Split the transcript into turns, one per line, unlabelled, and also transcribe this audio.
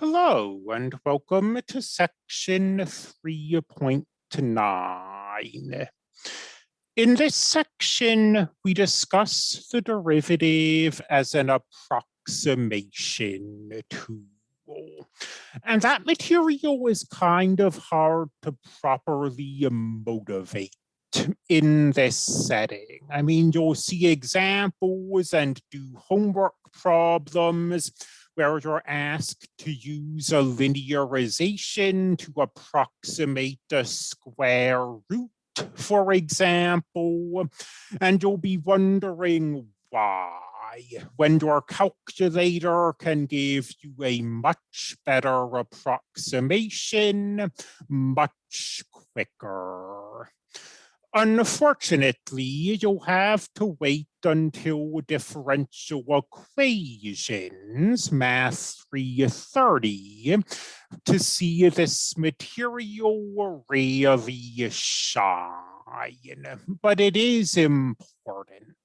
Hello and welcome to section 3.9. In this section, we discuss the derivative as an approximation tool. And that material is kind of hard to properly motivate in this setting. I mean, you'll see examples and do homework problems where you're asked to use a linearization to approximate a square root, for example, and you'll be wondering why when your calculator can give you a much better approximation much quicker. Unfortunately, you'll have to wait until differential equations, math 330, to see this material really shine, but it is important.